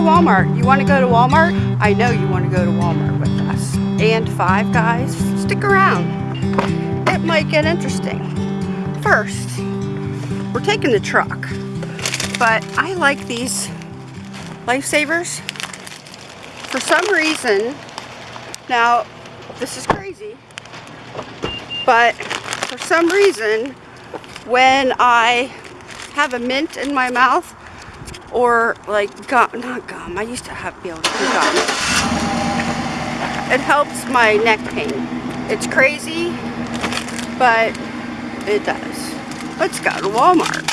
Walmart. You want to go to Walmart? I know you want to go to Walmart with us. And Five Guys. Stick around. It might get interesting. First, we're taking the truck. But I like these lifesavers. For some reason, now this is crazy, but for some reason, when I have a mint in my mouth, or like gum, not gum, I used to have be able to do gum. It helps my neck pain. It's crazy, but it does. Let's go to Walmart.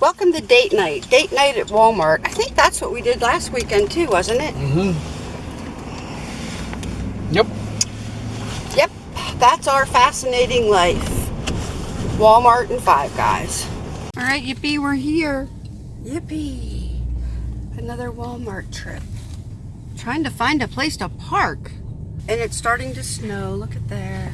Welcome to date night. Date night at Walmart. I think that's what we did last weekend too, wasn't it? Mm-hmm. Yep. Yep. That's our fascinating life. Walmart and Five Guys. All right, Yippee, we're here. Yippee. Another Walmart trip. Trying to find a place to park. And it's starting to snow. Look at there.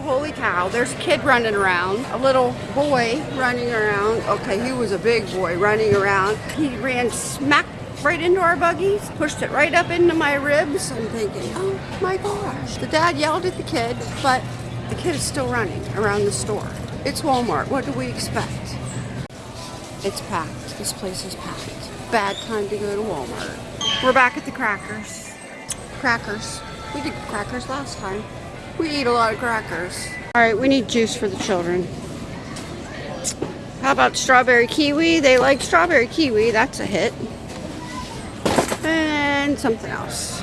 Holy cow, there's a kid running around. A little boy running around. Okay, he was a big boy running around. He ran smack right into our buggies, pushed it right up into my ribs. I'm thinking, oh my gosh. The dad yelled at the kid, but the kid is still running around the store. It's Walmart. What do we expect? It's packed. This place is packed. Bad time to go to Walmart. We're back at the crackers. Crackers. We did crackers last time. We eat a lot of crackers. All right, we need juice for the children. How about strawberry kiwi? They like strawberry kiwi. That's a hit. And something else.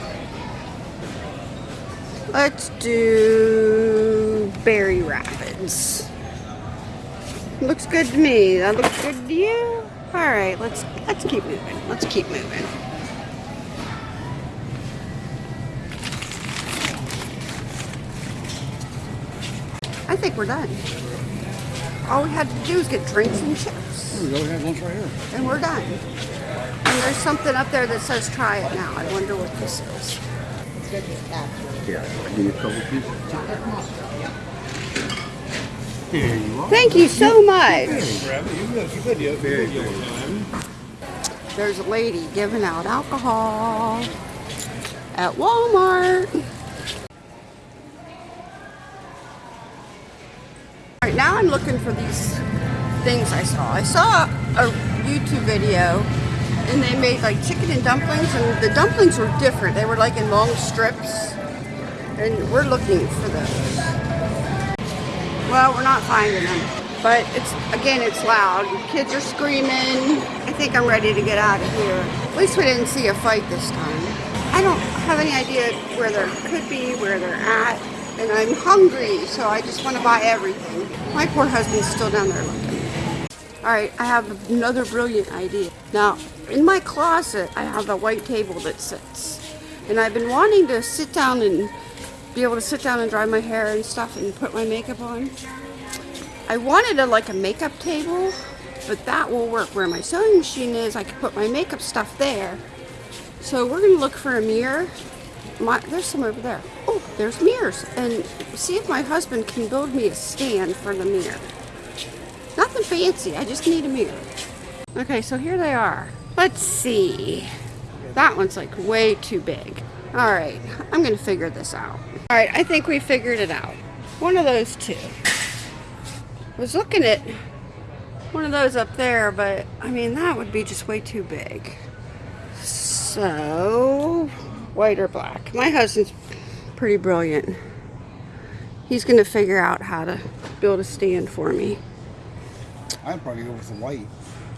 Let's do berry rapids. Looks good to me. That looks good to you? All right, let's let's keep moving. Let's keep moving. I think we're done. All we had to do is get drinks and chips. We go. We have lunch right here. And we're done. And there's something up there that says try it now. I wonder what this is. Yeah, I give you a couple pieces. There you are. Thank you so much. There's a lady giving out alcohol at Walmart. All right, now I'm looking for these things I saw. I saw a YouTube video and they made like chicken and dumplings and the dumplings were different. They were like in long strips and we're looking for those. Well, we're not finding them. But it's again, it's loud. Kids are screaming. I think I'm ready to get out of here. At least we didn't see a fight this time. I don't have any idea where there could be, where they're at. And I'm hungry, so I just want to buy everything. My poor husband's still down there looking. All right, I have another brilliant idea. Now, in my closet, I have a white table that sits. And I've been wanting to sit down and be able to sit down and dry my hair and stuff and put my makeup on. I wanted a like a makeup table, but that will work. Where my sewing machine is, I can put my makeup stuff there. So we're gonna look for a mirror. My, there's some over there. Oh, there's mirrors. And see if my husband can build me a stand for the mirror. Nothing fancy, I just need a mirror. Okay, so here they are. Let's see. That one's like way too big. All right, I'm gonna figure this out. All right, I think we figured it out. One of those two. I was looking at one of those up there, but I mean, that would be just way too big. So, white or black? My husband's pretty brilliant. He's gonna figure out how to build a stand for me. I'd probably go with the white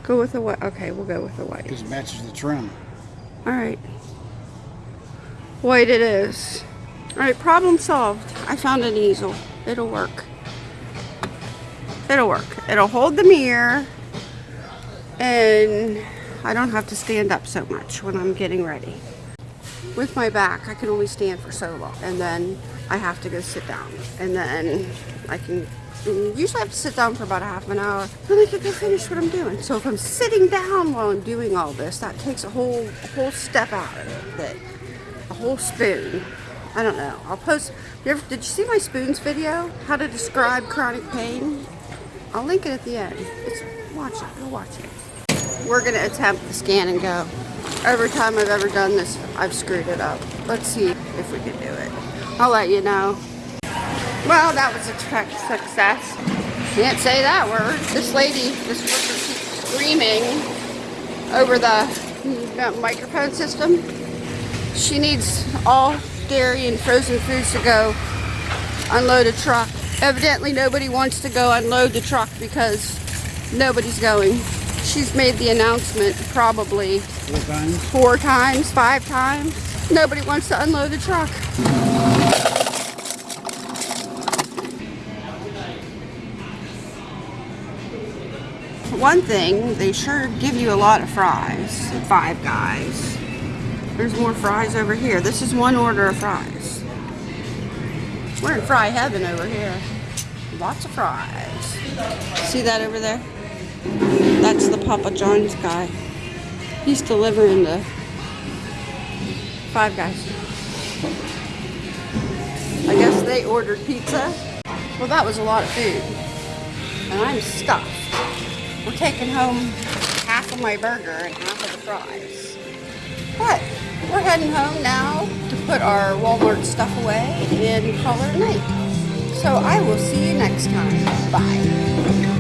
Go with the white. Okay, we'll go with the white. because it matches the trim. All right. White it is. All right, problem solved. I found an easel. It'll work. It'll work. It'll hold the mirror and I don't have to stand up so much when I'm getting ready. With my back, I can only stand for so long and then I have to go sit down and then I can usually I have to sit down for about a half an hour then I can go finish what I'm doing. So if I'm sitting down while I'm doing all this, that takes a whole whole step out of it. A whole spoon. I don't know. I'll post. You ever, did you see my spoons video? How to describe chronic pain? I'll link it at the end. It's, watch it. Go watch it. We're going to attempt the scan and go. Every time I've ever done this, I've screwed it up. Let's see if we can do it. I'll let you know. Well, that was a success. Can't say that word. This lady, this worker keeps screaming over the mm, microphone system. She needs all dairy and frozen foods to go unload a truck. Evidently nobody wants to go unload the truck because nobody's going. She's made the announcement probably Four times. four times, five times. Nobody wants to unload the truck. One thing, they sure give you a lot of fries at Five Guys. There's more fries over here. This is one order of fries. We're in fry heaven over here. Lots of fries. See that over there? That's the Papa John's guy. He's delivering the Five Guys. I guess they ordered pizza. Well, that was a lot of food. And I'm stuffed. We're taking home half of my burger and half of the fries. But we're heading home now to put our Walmart stuff away and call it a night. So I will see you next time. Bye.